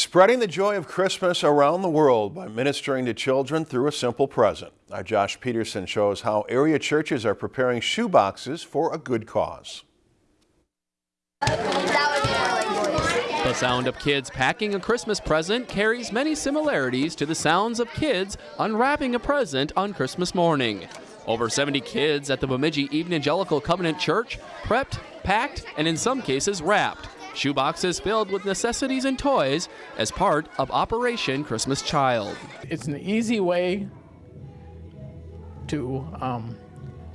Spreading the joy of Christmas around the world by ministering to children through a simple present. Our Josh Peterson shows how area churches are preparing shoe boxes for a good cause. The sound of kids packing a Christmas present carries many similarities to the sounds of kids unwrapping a present on Christmas morning. Over 70 kids at the Bemidji Evangelical Covenant Church prepped, packed, and in some cases wrapped shoeboxes filled with necessities and toys as part of Operation Christmas Child. It's an easy way to um,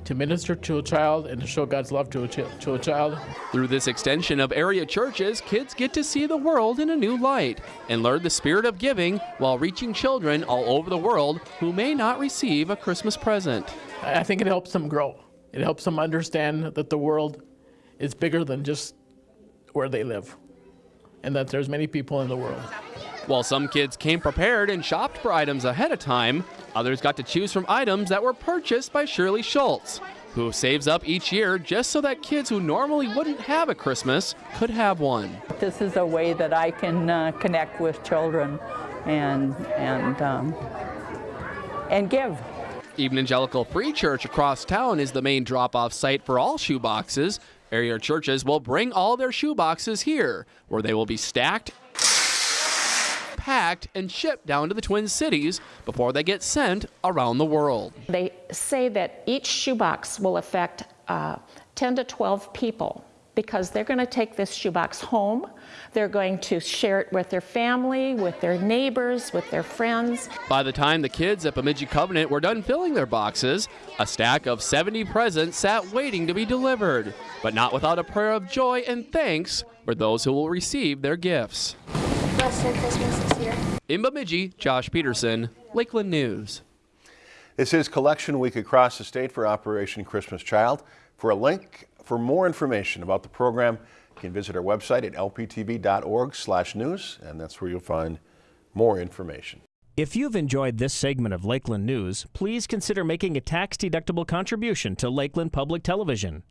to minister to a child and to show God's love to a, to a child. Through this extension of area churches, kids get to see the world in a new light and learn the spirit of giving while reaching children all over the world who may not receive a Christmas present. I think it helps them grow. It helps them understand that the world is bigger than just where they live and that there's many people in the world. While some kids came prepared and shopped for items ahead of time, others got to choose from items that were purchased by Shirley Schultz, who saves up each year just so that kids who normally wouldn't have a Christmas could have one. This is a way that I can uh, connect with children and, and, um, and give. Evangelical Free Church across town is the main drop-off site for all shoeboxes, Area churches will bring all their shoeboxes here, where they will be stacked, packed, and shipped down to the Twin Cities before they get sent around the world. They say that each shoebox will affect uh, 10 to 12 people because they're going to take this shoebox home. They're going to share it with their family, with their neighbors, with their friends. By the time the kids at Bemidji Covenant were done filling their boxes, a stack of 70 presents sat waiting to be delivered, but not without a prayer of joy and thanks for those who will receive their gifts. Blessed Christmas this year. In Bemidji, Josh Peterson, Lakeland News. This is Collection Week across the state for Operation Christmas Child. For a link for more information about the program, you can visit our website at lptv.org/news, and that's where you'll find more information. If you've enjoyed this segment of Lakeland News, please consider making a tax-deductible contribution to Lakeland Public Television.